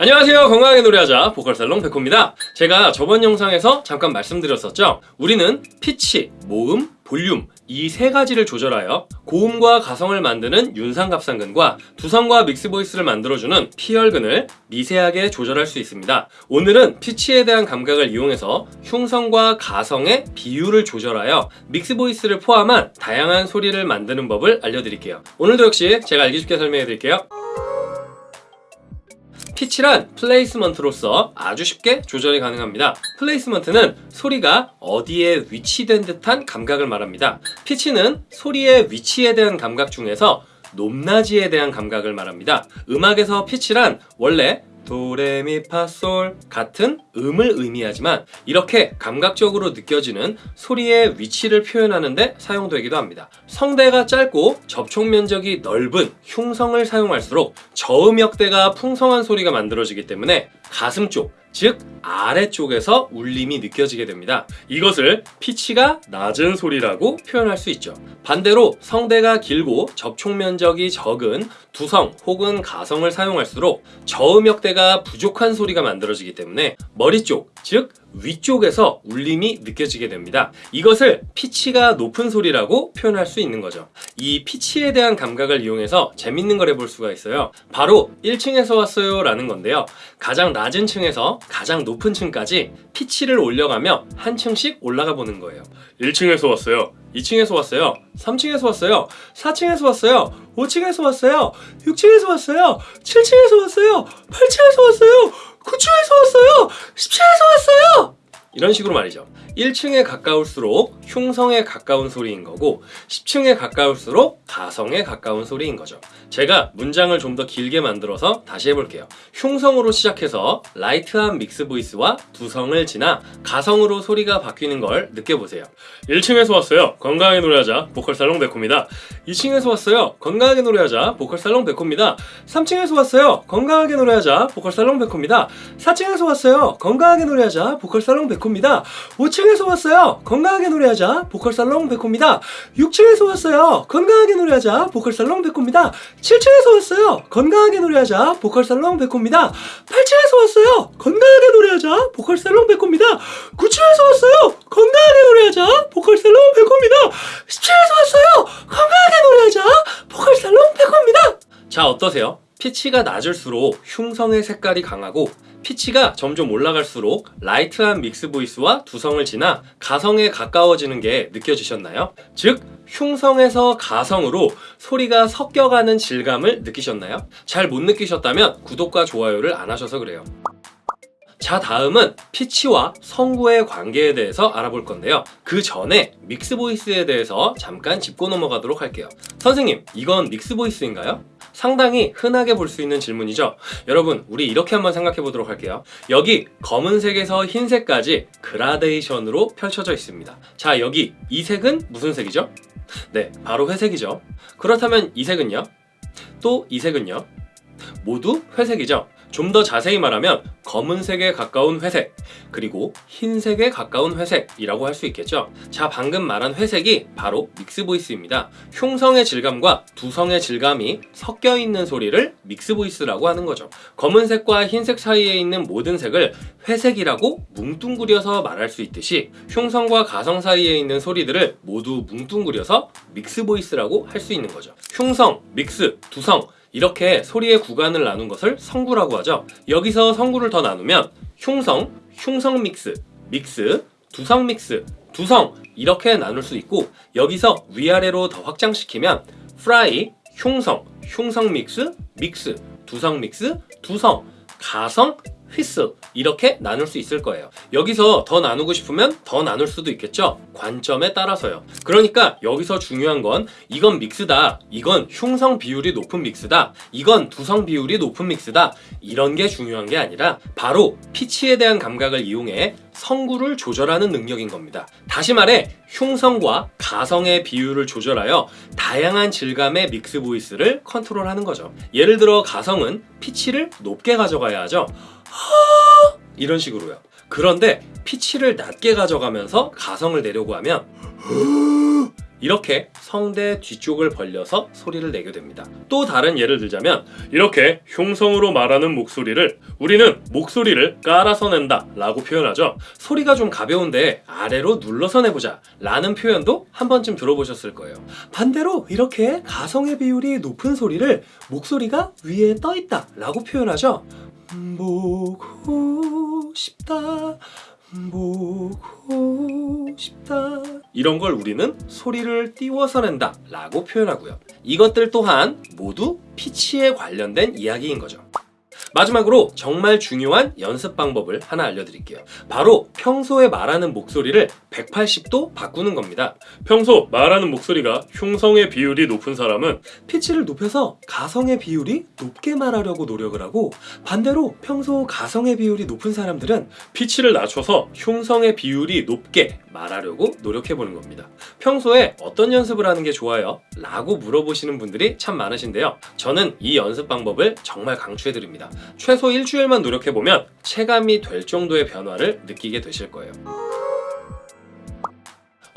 안녕하세요. 건강하게 노래하자. 보컬살롱 백호입니다. 제가 저번 영상에서 잠깐 말씀드렸었죠. 우리는 피치, 모음, 볼륨 이 세 가지를 조절하여 고음과 가성을 만드는 윤상갑상근과 두성과 mix voice를 만들어주는 피열근을 미세하게 조절할 수 있습니다. 오늘은 피치에 대한 감각을 이용해서 흉성과 가성의 비율을 조절하여 mix voice를 포함한 다양한 소리를 만드는 법을 알려드릴게요. 오늘도 역시 제가 알기 쉽게 설명해 드릴게요 피치란 placement로서 아주 쉽게 조절이 가능합니다. placement는 소리가 어디에 위치된 듯한 감각을 말합니다. 피치는 소리의 위치에 대한 감각 중에서 높낮이에 대한 감각을 말합니다. 음악에서 피치란 원래 도레미파솔 같은 음을 의미하지만 이렇게 감각적으로 느껴지는 소리의 위치를 표현하는데 사용되기도 합니다. 성대가 짧고 접촉 면적이 넓은 흉성을 사용할수록 저음역대가 풍성한 소리가 만들어지기 때문에 가슴 쪽, 즉 아래쪽에서 울림이 느껴지게 됩니다. 이것을 피치가 낮은 소리라고 표현할 수 있죠. 반대로 성대가 길고 접촉 면적이 적은 두성 혹은 가성을 사용할수록 저음역대가 부족한 소리가 만들어지기 때문에 머리 쪽, 즉 위쪽에서 울림이 느껴지게 됩니다. 이것을 피치가 높은 소리라고 표현할 수 있는 거죠. 이 피치에 대한 감각을 이용해서 재밌는 걸 해볼 수가 있어요. 바로 1층에서 왔어요 라는 건데요. 가장 낮은 층에서 가장 높은 층까지 피치를 올려가며 한 층씩 올라가 보는 거예요. 1층에서 왔어요. 2층에서 왔어요. 3층에서 왔어요. 4층에서 왔어요. 5층에서 왔어요. 6층에서 왔어요. 7층에서 왔어요. 8층에서 왔어요. 9층에서 왔어요. 10층에서 왔어요. 이런 식으로 말이죠. 1층에 가까울수록 흉성에 가까운 소리인 거고 10층에 가까울수록 가성에 가까운 소리인 거죠. 제가 문장을 좀 더 길게 만들어서 다시 해볼게요. 흉성으로 시작해서 light한 mix voice와 두성을 지나 가성으로 소리가 바뀌는 걸 느껴보세요. 1층에서 왔어요. 건강하게 노래하자. 보컬살롱 백호입니다. 2층에서 왔어요. 건강하게 노래하자. 보컬살롱 백호입니다. 3층에서 왔어요. 건강하게 노래하자. 보컬살롱 백호입니다. 4층에서 왔어요. 건강하게 노래하자. 보컬살롱 백호입니다. 5층에서 왔어요. 건강하게 노래하자. 보컬살롱 백호입니다. 6층에서 왔어요. 건강하게 노래하자. 보컬살롱 백호입니다. 7층에서 왔어요. 건강하게 노래하자. 보컬살롱 백호입니다. 8층에서 왔어요. 건강하게 노래하자. 보컬살롱 백호입니다. 9층에서 왔어요. 건강하게 노래하자. 보컬살롱 백호입니다. 10층에서 왔어요. 건강하게 노래하자. 보컬살롱 백호입니다. 자 어떠세요? 피치가 낮을수록 흉성의 색깔이 강하고 피치가 점점 올라갈수록 light한 mix voice와 두성을 지나 가성에 가까워지는 게 느껴지셨나요? 즉 흉성에서 가성으로 소리가 섞여가는 질감을 느끼셨나요? 잘 못 느끼셨다면 구독과 좋아요를 안 하셔서 그래요. 자 다음은 피치와 성구의 관계에 대해서 알아볼 건데요 그 전에 믹스 보이스에 대해서 잠깐 짚고 넘어가도록 할게요 선생님 이건 믹스 보이스인가요? 상당히 흔하게 볼 수 있는 질문이죠 여러분 우리 이렇게 한번 생각해 보도록 할게요 여기 검은색에서 흰색까지 그라데이션으로 펼쳐져 있습니다 자 여기 이 색은 무슨 색이죠? 네 바로 회색이죠 그렇다면 이 색은요? 또 이 색은요? 모두 회색이죠 좀 더 자세히 말하면 검은색에 가까운 회색 그리고 흰색에 가까운 회색이라고 할 수 있겠죠? 자 방금 말한 회색이 바로 mix voice입니다. 흉성의 질감과 두성의 질감이 섞여 있는 소리를 mix voice라고 하는 거죠. 검은색과 흰색 사이에 있는 모든 색을 회색이라고 뭉뚱그려서 말할 수 있듯이 흉성과 가성 사이에 있는 소리들을 모두 뭉뚱그려서 mix voice라고 할 수 있는 거죠. 흉성, mix, 두성 이렇게 소리의 구간을 나눈 것을 성구라고 하죠. 여기서 성구를 더 나누면 흉성, 흉성 믹스, 믹스, 두성 믹스, 두성 이렇게 나눌 수 있고 여기서 위아래로 더 확장시키면 프라이, 흉성, 흉성 믹스, 믹스, 두성 믹스, 두성, 가성, 휘슬 이렇게 나눌 수 있을 거예요. 여기서 더 나누고 싶으면 더 나눌 수도 있겠죠? 관점에 따라서요. 그러니까 여기서 중요한 건 이건 믹스다. 이건 흉성 비율이 높은 믹스다. 이건 두성 비율이 높은 믹스다. 이런 게 중요한 게 아니라 바로 피치에 대한 감각을 이용해 성구를 조절하는 능력인 겁니다. 다시 말해 흉성과 가성의 비율을 조절하여 다양한 질감의 믹스 보이스를 컨트롤하는 거죠. 예를 들어 가성은 피치를 높게 가져가야 하죠 이런 식으로요 그런데 피치를 낮게 가져가면서 가성을 내려고 하면 이렇게 성대 뒤쪽을 벌려서 소리를 내게 됩니다. 또 다른 예를 들자면 이렇게 흉성으로 말하는 목소리를 우리는 목소리를 깔아서 낸다 라고 표현하죠. 소리가 좀 가벼운데 아래로 눌러서 내보자 라는 표현도 한 번쯤 들어보셨을 거예요. 반대로 이렇게 가성의 비율이 높은 소리를 목소리가 위에 떠 있다 라고 표현하죠. 보고 싶다. 보고 싶다. 이런 걸 우리는 소리를 띄워서 낸다 라고 표현하고요. 이것들 또한 모두 피치에 관련된 이야기인 거죠. 마지막으로 정말 중요한 연습 방법을 하나 알려드릴게요. 바로 평소에 말하는 목소리를 180도 바꾸는 겁니다. 평소 말하는 목소리가 흉성의 비율이 높은 사람은 피치를 높여서 가성의 비율이 높게 말하려고 노력을 하고 반대로 평소 가성의 비율이 높은 사람들은 피치를 낮춰서 흉성의 비율이 높게 말하려고 노력해 보는 겁니다. 평소에 어떤 연습을 하는 게 좋아요? 라고 물어보시는 분들이 참 많으신데요. 저는 이 연습 방법을 정말 강추해 드립니다. 최소 일주일만 노력해 보면 체감이 될 정도의 변화를 느끼게 되실 거예요.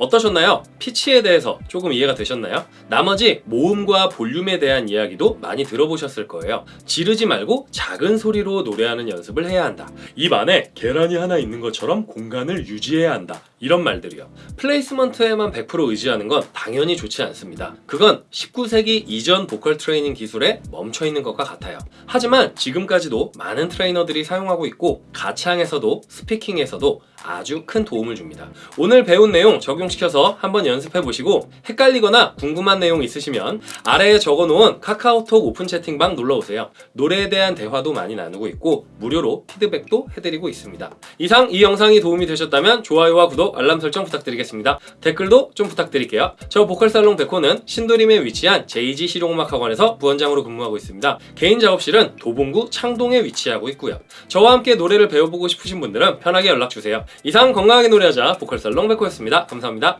어떠셨나요? 피치에 대해서 조금 이해가 되셨나요? 나머지 모음과 볼륨에 대한 이야기도 많이 들어보셨을 거예요. 지르지 말고 작은 소리로 노래하는 연습을 해야 한다. 입 안에 계란이 하나 있는 것처럼 공간을 유지해야 한다. 이런 말들이요. placement에만 100% 의지하는 건 당연히 좋지 않습니다. 그건 19세기 이전 보컬 트레이닝 기술에 멈춰 있는 것과 같아요. 하지만 지금까지도 많은 트레이너들이 사용하고 있고 가창에서도 speaking에서도 아주 큰 도움을 줍니다. 오늘 배운 내용 적용시켜서 한번 연습해 보시고 헷갈리거나 궁금한 내용 있으시면 아래에 적어놓은 카카오톡 오픈 채팅방 눌러오세요. 노래에 대한 대화도 많이 나누고 있고 무료로 피드백도 해드리고 있습니다. 이상 이 영상이 도움이 되셨다면 좋아요와 구독, 알람 설정 부탁드리겠습니다. 댓글도 좀 부탁드릴게요. 저 보컬살롱 백호는 신도림에 위치한 JG 실용음악학원에서 부원장으로 근무하고 있습니다. 개인 작업실은 도봉구 창동에 위치하고 있고요. 저와 함께 노래를 배워보고 싶으신 분들은 편하게 연락주세요. 이상 건강하게 노래하자 보컬살롱 백호였습니다. 감사합니다.